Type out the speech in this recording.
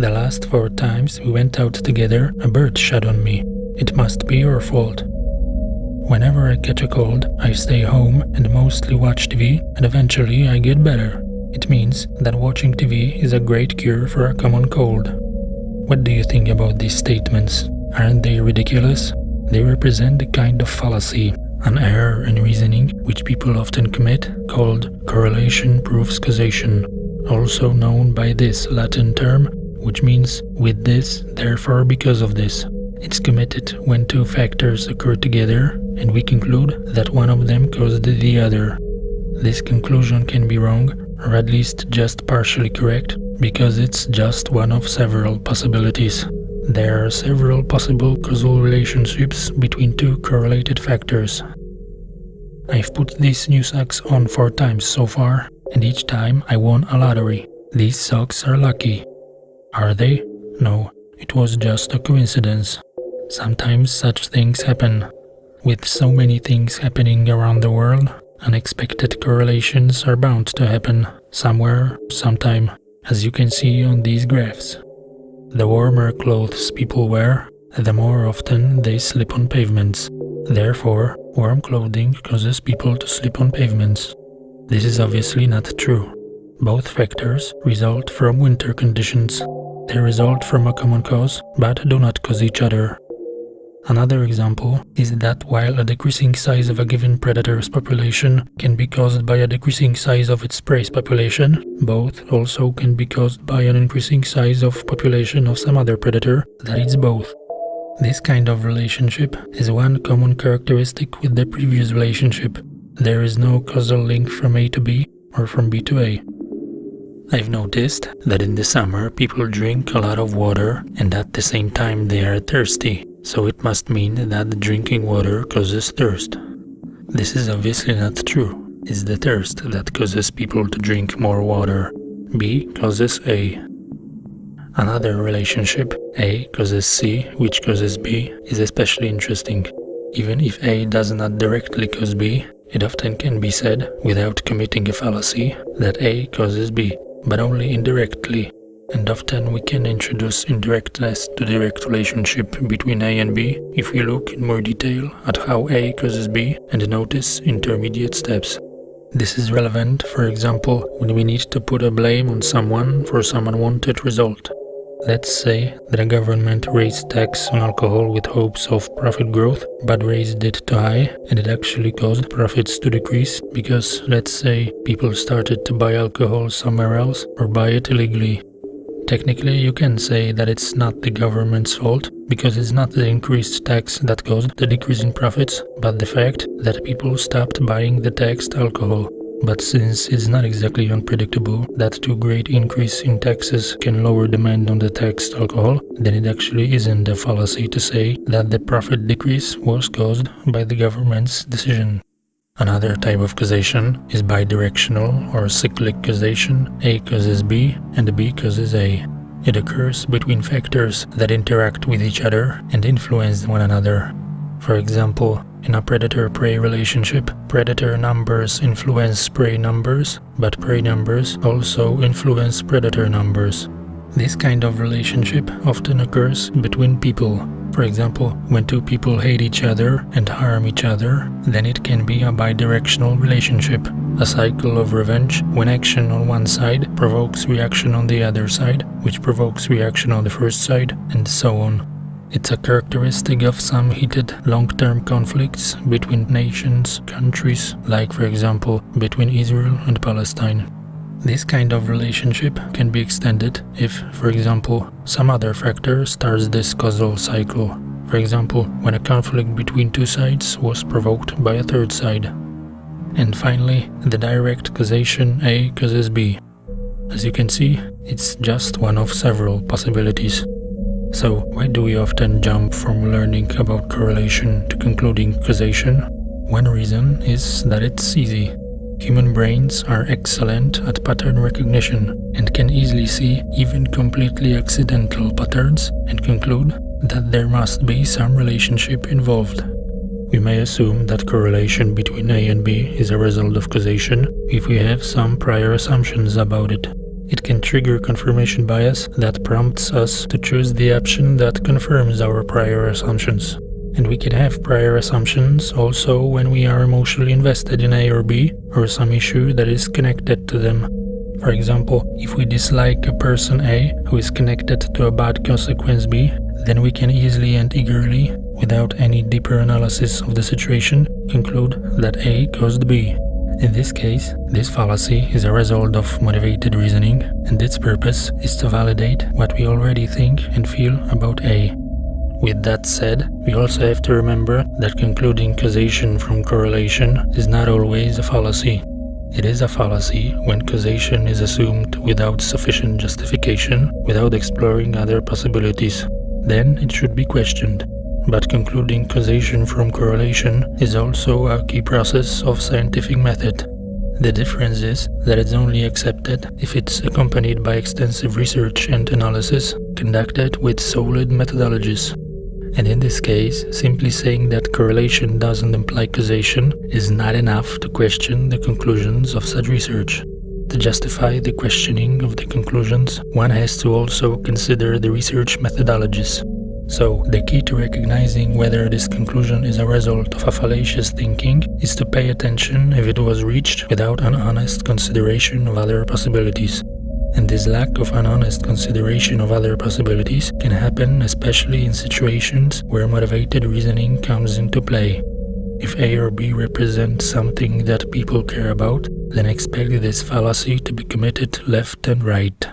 The last four times we went out together, a bird shot on me. It must be your fault. Whenever I catch a cold, I stay home and mostly watch TV, and eventually I get better. It means that watching TV is a great cure for a common cold. What do you think about these statements? Aren't they ridiculous? They represent a kind of fallacy, an error in reasoning which people often commit, called correlation proves causation, also known by this Latin term, which means with this, therefore because of this. It's committed when two factors occur together and we conclude that one of them caused the other. This conclusion can be wrong, or at least just partially correct, because it's just one of several possibilities. There are several possible causal relationships between two correlated factors. I've put these new socks on four times so far, and each time I won a lottery. These socks are lucky. Are they? No, it was just a coincidence. Sometimes such things happen. With so many things happening around the world, unexpected correlations are bound to happen somewhere, sometime, as you can see on these graphs. The warmer clothes people wear, the more often they slip on pavements. Therefore, warm clothing causes people to slip on pavements. This is obviously not true. Both factors result from winter conditions. They result from a common cause, but do not cause each other. Another example is that while a decreasing size of a given predator's population can be caused by a decreasing size of its prey's population, both also can be caused by an increasing size of population of some other predator that eats both. This kind of relationship is one common characteristic with the previous relationship. There is no causal link from A to B or from B to A. I've noticed that in the summer people drink a lot of water and at the same time they are thirsty. So it must mean that drinking water causes thirst. This is obviously not true. It's the thirst that causes people to drink more water. B causes A. Another relationship, A causes C, which causes B, is especially interesting. Even if A does not directly cause B, it often can be said, without committing a fallacy, that A causes B, but only indirectly and often we can introduce indirectness to direct relationship between A and B if we look in more detail at how A causes B and notice intermediate steps. This is relevant, for example, when we need to put a blame on someone for some unwanted result. Let's say that a government raised tax on alcohol with hopes of profit growth, but raised it too high and it actually caused profits to decrease because, let's say, people started to buy alcohol somewhere else or buy it illegally Technically, you can say that it's not the government's fault, because it's not the increased tax that caused the decrease in profits, but the fact that people stopped buying the taxed alcohol. But since it's not exactly unpredictable that too great increase in taxes can lower demand on the taxed alcohol, then it actually isn't a fallacy to say that the profit decrease was caused by the government's decision. Another type of causation is bidirectional or cyclic causation. A causes B and B causes A. It occurs between factors that interact with each other and influence one another. For example, in a predator-prey relationship, predator numbers influence prey numbers, but prey numbers also influence predator numbers. This kind of relationship often occurs between people, for example, when two people hate each other and harm each other, then it can be a bidirectional relationship, a cycle of revenge when action on one side provokes reaction on the other side, which provokes reaction on the first side, and so on. It's a characteristic of some heated long-term conflicts between nations, countries, like for example between Israel and Palestine. This kind of relationship can be extended if, for example, some other factor starts this causal cycle. For example, when a conflict between two sides was provoked by a third side. And finally, the direct causation A causes B. As you can see, it's just one of several possibilities. So, why do we often jump from learning about correlation to concluding causation? One reason is that it's easy. Human brains are excellent at pattern recognition and can easily see even completely accidental patterns and conclude that there must be some relationship involved. We may assume that correlation between A and B is a result of causation if we have some prior assumptions about it. It can trigger confirmation bias that prompts us to choose the option that confirms our prior assumptions. And we can have prior assumptions also when we are emotionally invested in A or B or some issue that is connected to them. For example, if we dislike a person A who is connected to a bad consequence B, then we can easily and eagerly, without any deeper analysis of the situation, conclude that A caused B. In this case, this fallacy is a result of motivated reasoning, and its purpose is to validate what we already think and feel about A. With that said, we also have to remember that concluding causation from correlation is not always a fallacy. It is a fallacy when causation is assumed without sufficient justification, without exploring other possibilities. Then it should be questioned. But concluding causation from correlation is also a key process of scientific method. The difference is that it's only accepted if it's accompanied by extensive research and analysis conducted with solid methodologies. And in this case, simply saying that correlation doesn't imply causation is not enough to question the conclusions of such research. To justify the questioning of the conclusions, one has to also consider the research methodologies. So, the key to recognizing whether this conclusion is a result of a fallacious thinking is to pay attention if it was reached without an honest consideration of other possibilities and this lack of an honest consideration of other possibilities can happen especially in situations where motivated reasoning comes into play. If A or B represent something that people care about, then expect this fallacy to be committed left and right.